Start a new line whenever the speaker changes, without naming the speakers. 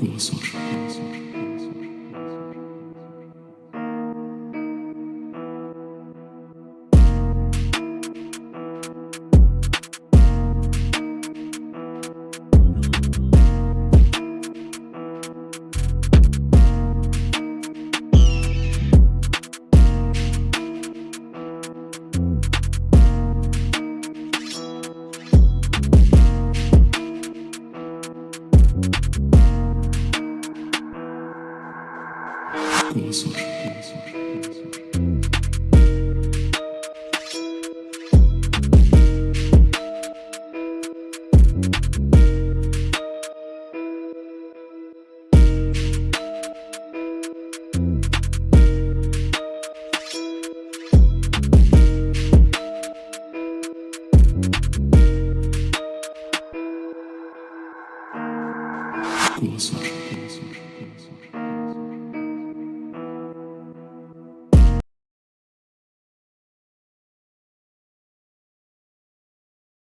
我所知 Cursor. Cursor. Cursor.